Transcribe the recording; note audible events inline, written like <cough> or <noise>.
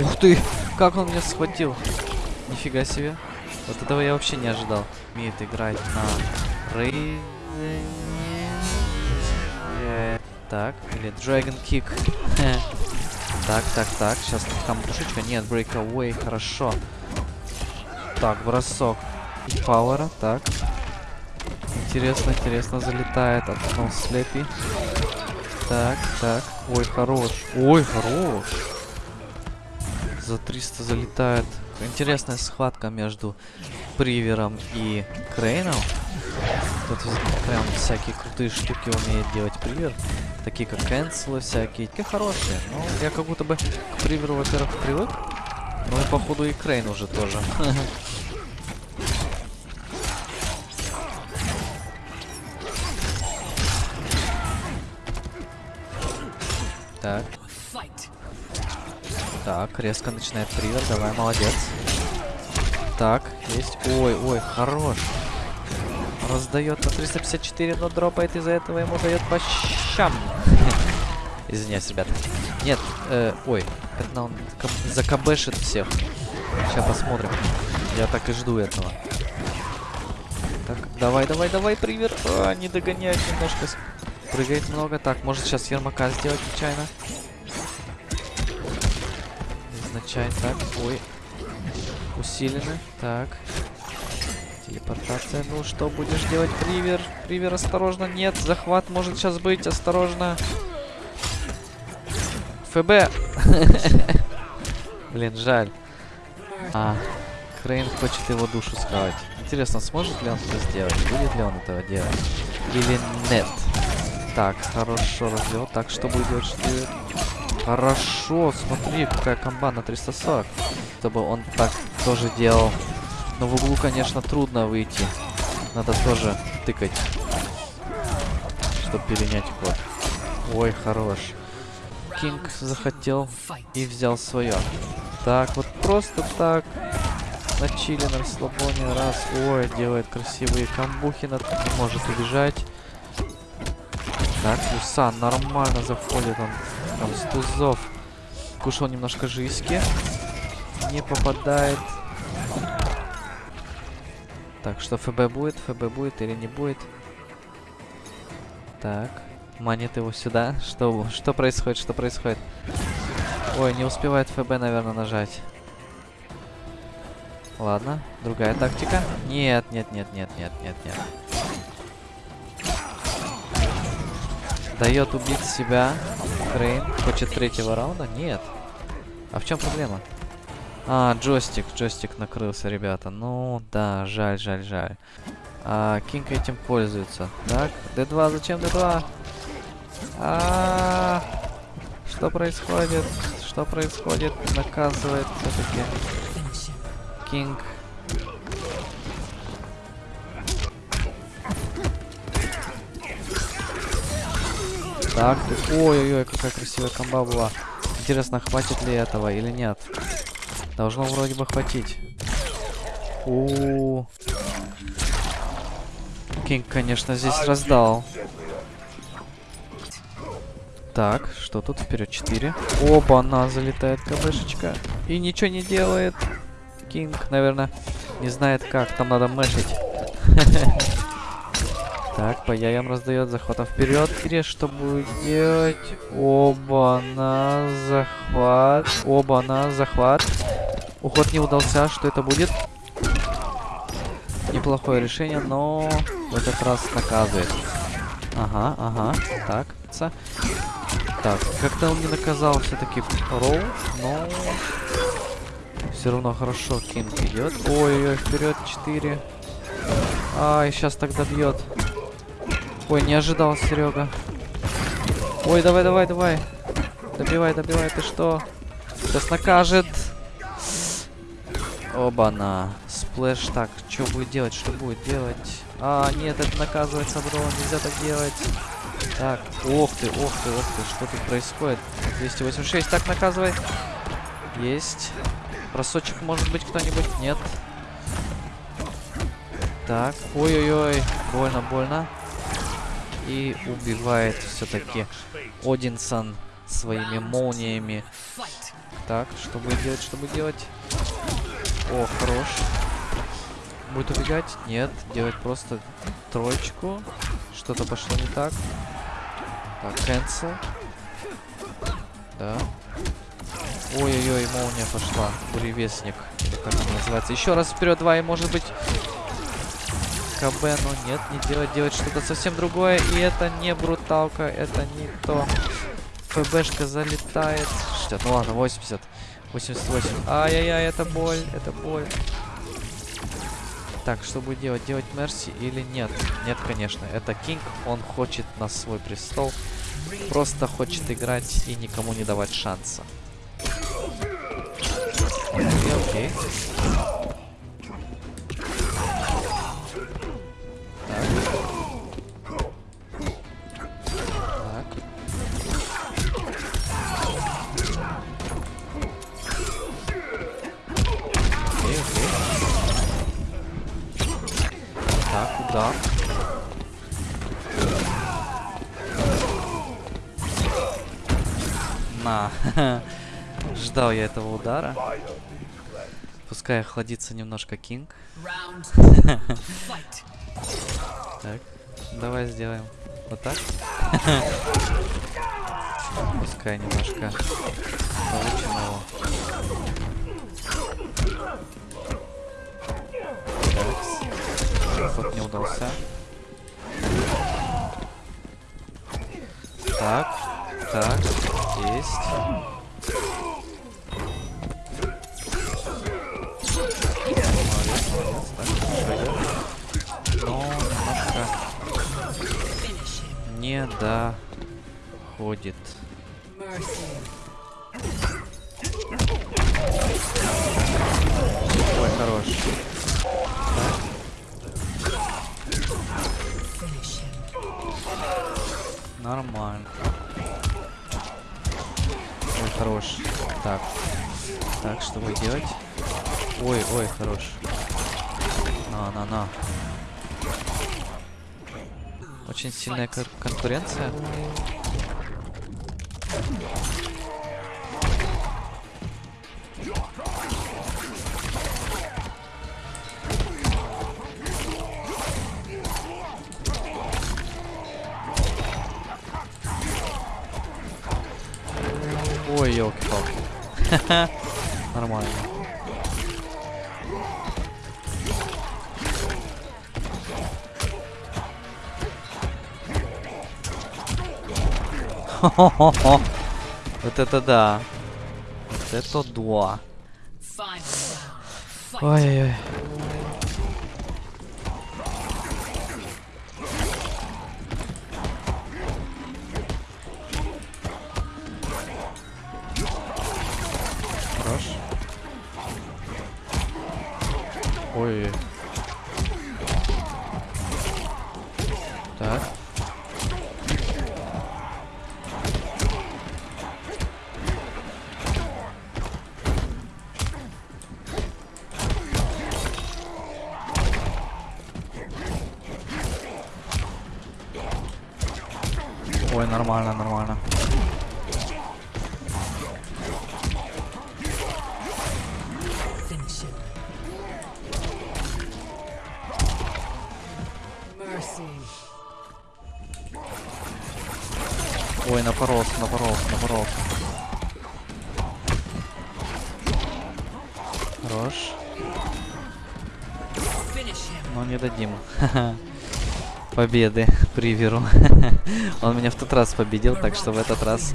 Ух ты! Как он меня схватил! Нифига себе. Вот этого я вообще не ожидал. Умеет играть на Рейзене. Так, или Dragon Kick. <laughs> так, так, так. Сейчас там душечка. Нет, Breakaway. Хорошо. Так, бросок. Пауэра. Так. Интересно, интересно залетает. Откнул слепи. Так, так. Ой, хорош. Ой, хорош. За 300 залетает. Интересная схватка между Привером и Крейном. Тут прям всякие крутые штуки умеет делать Привер. Такие как канцелы всякие. Такие хорошие. Ну, я как будто бы к Приверу, во-первых, привык. Ну и походу и Крейн уже тоже. <laughs> Так. Так, резко начинает привер. Давай, молодец. Так, есть. Ой, ой, хорош. Раздает на 354, но дропает из-за этого ему дает по щам. <laughs> Извиняюсь, ребята. Нет, э, ой, это он закабешит всех. Сейчас посмотрим. Я так и жду этого. Так, давай, давай, давай, привер. А, не догоняет немножко. Прыгает много. Так, может сейчас Ермака сделать нечаянно. Изначально. Так, ой. Усилены. Так. Телепортация. Ну, что будешь делать, Привер? Привер, осторожно. Нет, захват может сейчас быть. Осторожно. ФБ. <laughs> Блин, жаль. А, Крейн хочет его душу схавать. Интересно, сможет ли он это сделать? Будет ли он этого делать? Или нет? Так, хорошо развел. Так, что будет делать? Хорошо, смотри, какая комба на 340. Чтобы он так тоже делал. Но в углу, конечно, трудно выйти. Надо тоже тыкать. Чтобы перенять ход. Ой, хорош. Кинг захотел и взял свое. Так, вот просто так. На чили, на расслабоне. Раз. Ой, делает красивые камбухи. Не может убежать. Так, Юсан нормально заходит он. Там с тузов. Кушал немножко жизни. Не попадает. Так, что ФБ будет? ФБ будет или не будет? Так. Манит его сюда. Что, что происходит? Что происходит? Ой, не успевает ФБ, наверное, нажать. Ладно, другая тактика. Нет, нет, нет, нет, нет, нет, нет. Дает убить себя. Крейн. Хочет третьего раунда? Нет. А в чем проблема? А, джойстик. Джойстик накрылся, ребята. Ну, да, жаль, жаль, жаль. А, Кинг этим пользуется. Так, D2, зачем D2? А, -а, -а что происходит? Что происходит? Наказывает все-таки. Кинг Так, ой-ой-ой, какая красивая комба была. Интересно, хватит ли этого или нет? Должно вроде бы хватить. У, -у, -у. Кинг, конечно, здесь раздал. Так, что тут? Вперед 4. Оба, она залетает КБшечка. И ничего не делает. Кинг, наверное, не знает как. Там надо мэшить. <laughs> Так, по яям раздает захватом вперед. Кире, что будет делать? Оба на захват. Оба на захват. Уход не удался. Что это будет? Неплохое решение, но в этот раз наказывает. Ага, ага. Так, так, как-то он не наказал все-таки Роу, но все равно хорошо Кинг идет. Ой-ой, вперед 4. Ай, сейчас тогда бьет. Ой, не ожидал, Серега. Ой, давай, давай, давай. Добивай, добивай, ты что? Сейчас накажет. Оба-на. Сплэш. Так, что будет делать? Что будет делать? А, нет, это наказывается, бро. Нельзя так делать. Так, ох ты, ох ты, ох ты. Что тут происходит? 286. Так, наказывай. Есть. Бросочек может быть кто-нибудь? Нет. Так, ой-ой-ой. Больно, больно. И убивает все-таки Одинсон своими молниями. Так, что будет делать, что будет делать? О, хорош. Будет убегать? Нет, делать просто троечку. Что-то пошло не так. Так, cancel. Да. Ой-ой-ой, молния пошла. Буревестник. Или как он называется. Еще раз вперед, два, и может быть... КБ, но нет, не делать, делать что-то совсем другое. И это не бруталка, это не то. ФБшка залетает. 60, ну ладно, 80. 88. Ай-яй-яй, это боль, это боль. Так, что будет делать? Делать Мерси или нет? Нет, конечно. Это Кинг, он хочет на свой престол. Просто хочет играть и никому не давать шанса. Окей, окей. Удар. На. <laughs> Ждал я этого удара. Пускай охладится немножко Кинг. <laughs> Так, давай сделаем вот так. <laughs> Пускай немножко получим его. Так, ход не удался. Так, так, есть. Молодец, молодец, так, идет. Но немножко не доходит. Ой, хорош. Нормально. Ой, хорош. Так. Так, что вы делать? Ой, ой, хорош. На, на, на. Очень сильная кон- конкуренция. Ой, елки-палки. <laughs> Нормально. Хо-хо-хо. <laughs> Вот это да. Вот это да. Ой-ой-ой. Так. Ой, нормально, нормально. Ой, напоролся, напоролся, напоролся. Хорош. Но не дадим. <laughs> Победы <laughs> Приверу. <laughs> Он меня в тот раз победил, так что в этот раз